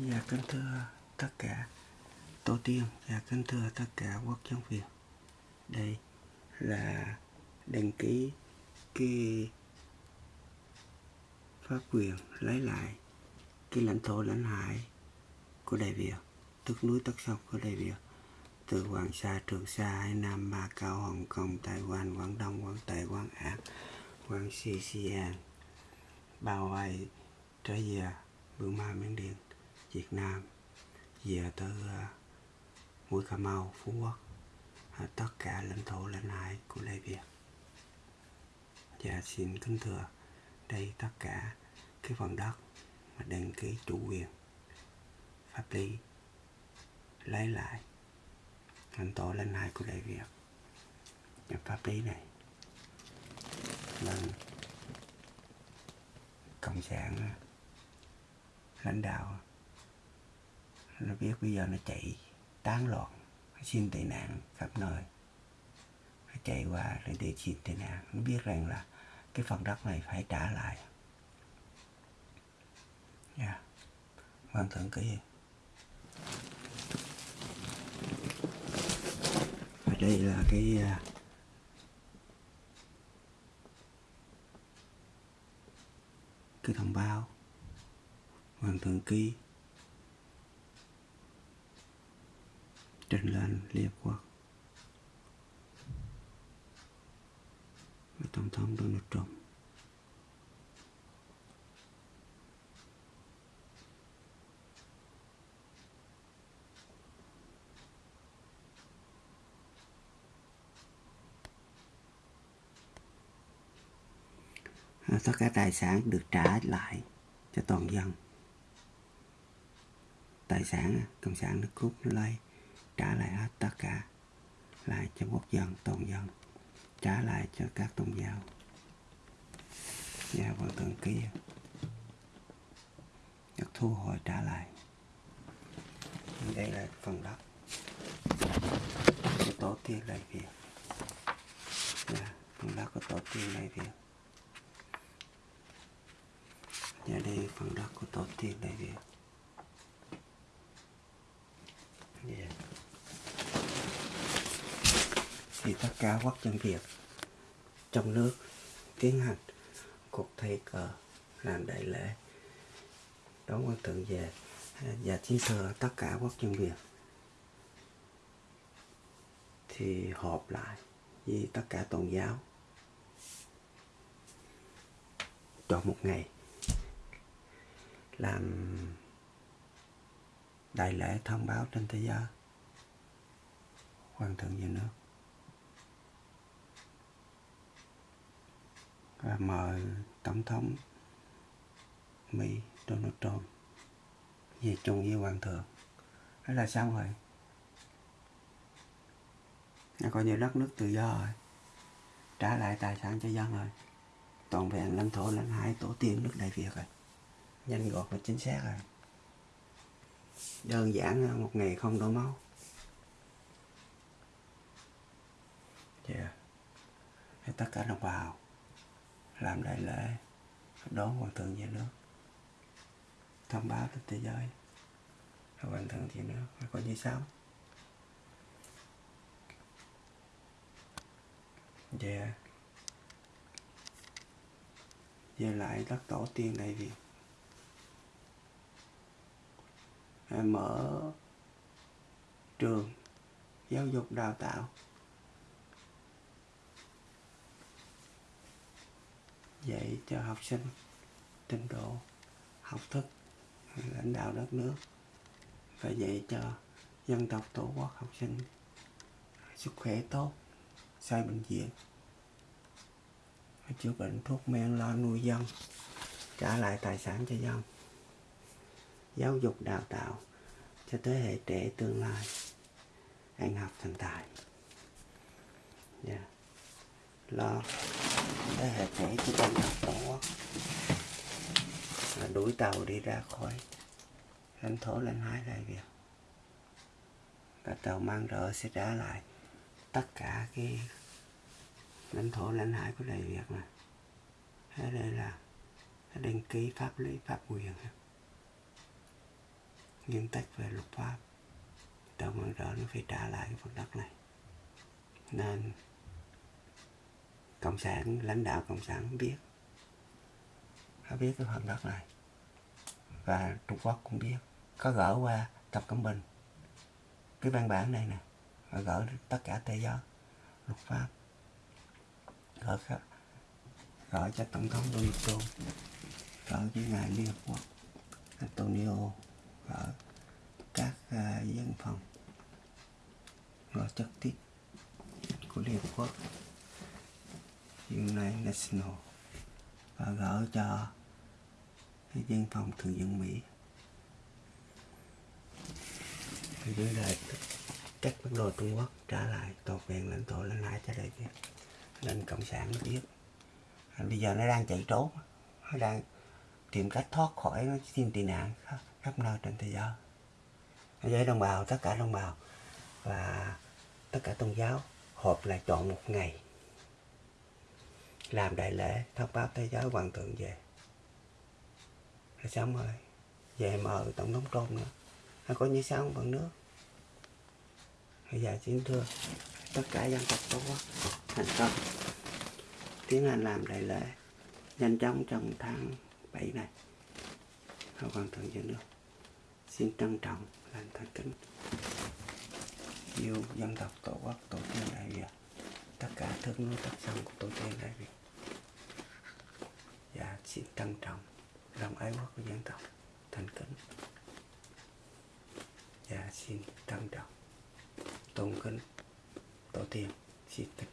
Dạ kính thưa tất cả tổ tiên và kính thưa tất cả quốc dân Việt. Đây là đăng ký cái pháp quyền lấy lại cái lãnh thổ lãnh hải của Đại Việt, tức núi tất sông của Đại Việt từ Hoàng Sa, Trường Sa, Hải Nam, Ma Cao, Hồng Kông, Đài Loan, Quảng Đông, Quảng Tây, Quảng Á, Quảng xi xi an bao vây trở về Burma, Miến Điện, Việt Nam, về tới ờ, Mũi Cà Mau, Phú Quốc, ờ, tất cả lãnh thổ lãnh hải của Đại Việt. Và xin kính thưa đây tất cả cái phần đất mà đăng ký chủ quyền pháp lý lấy lại lãnh thổ lãnh hải của Đại Việt và pháp lý này nên cộng sản ờ, lãnh đạo nó biết bây giờ nó chạy tán loạn, nó xin tị nạn khắp nơi. Nó chạy qua để để xin tị nạn. Nó biết rằng là cái phần đất này phải trả lại. Yeah. Dạ. Vâng, Hoàng thượng ký và đây là cái à, cái thông báo. Vâng, Hoàng thượng ký trình lên liên quốc với tổng thống Donald Trump. Tất cả tài sản được trả lại cho toàn dân. Tài sản cộng sản nó cút nó lấy trả lại hết tất cả lại cho quốc dân toàn dân trả lại cho các tôn giáo. Và hoàng thượng kia được thu hồi trả lại. Đây là phần đất. Của tổ tiên đại việt yeah, dạ, phần đất của tổ tiên đại việt và dạ, đây phần đất của tổ tiên đại việt yeah thì tất cả quốc dân việt trong nước tiến hành cuộc thi cờ làm đại lễ. Đón quan thượng về à, và chiến thừa tất cả quốc dân việt thì họp lại với tất cả tôn giáo. Chọn một ngày làm đại lễ thông báo trên thế giới quan thượng về nước. Và mời tổng thống mỹ donald trump về chung với hoàng thượng. Đó là xong rồi. Nó coi như đất nước tự do rồi. Trả lại tài sản cho dân rồi. Toàn vẹn lãnh thổ, lãnh hải, tổ tiên nước đại việt rồi. Nhanh gọn và chính xác rồi. Đơn giản, một ngày không đổ máu. Dạ. Yeah. tất cả đồng bào làm đại lễ, đón hoàng thượng về nước, thông báo đến thế giới. Hoàng thượng về nước coi như sao yeah. về lại đất tổ tiên đại việt mở trường giáo dục đào tạo. Dạy cho học sinh trình độ, học thức, lãnh đạo đất nước và dạy cho dân tộc, tổ quốc, học sinh sức khỏe tốt xây bệnh viện. Chữa bệnh thuốc men, lo nuôi dân, trả lại tài sản cho dân. Giáo dục, đào tạo cho thế hệ trẻ tương lai ăn học thành tài. Yeah. lo cái hệ thể của con tộc đó là đuổi tàu đi ra khỏi. Lãnh thổ lãnh hải này kìa. Và tàu mang rợ sẽ trả lại tất cả cái lãnh thổ lãnh hải của đại việt này thế đây là đăng ký pháp lý, pháp quyền. Nguyên tắc về luật pháp. Tàu mang rỡ nó phải trả lại cái phần đất này. Nên cộng sản lãnh đạo cộng sản biết. Họ biết cái phần đất này. Và Trung Quốc cũng biết. Có gỡ qua Tập Cận Bình. Cái văn bản này nè và gỡ tất cả thế giới luật pháp. Gỡ gỡ cho tổng thống donald trump, gỡ với ngài Liên Hợp Quốc Antonio gỡ các uh, dân phòng gỡ trực tiếp của Liên Hợp Quốc. International National và gỡ cho cái dân phòng thường dân Mỹ. Thì dưới đây các bắt đồ Trung Quốc trả lại toàn vẹn lãnh thổ lãnh hải cho đại Việt lên cộng sản nó biết. À, bây giờ nó đang chạy trốn nó đang tìm cách thoát khỏi nó xin tị nạn khắp, khắp nơi trên thế giới. Với đồng bào tất cả đồng bào và tất cả tôn giáo họp lại chọn một ngày làm đại lễ, thông báo thế giới hoàng thượng về. Rồi xong rồi về mời tổng thống trôn nữa. Hay có như sao bằng nước. Bây giờ xin thưa, tất cả dân tộc tổ quốc thành công. Tiến hành làm đại lễ, nhanh chóng trong tháng 7 này. Hậu hoàng thượng dân nước. Xin trân trọng, lành thành kính. Yêu dân tộc tổ quốc, tổ tiên đại việt tất cả thương nuôi tất sông của tổ tiên đại việt và dạ, xin trân trọng lòng ái quốc của dân tộc. Thành kính. Và xin trân trọng. Tôn kính. Tổ tiên, xin tất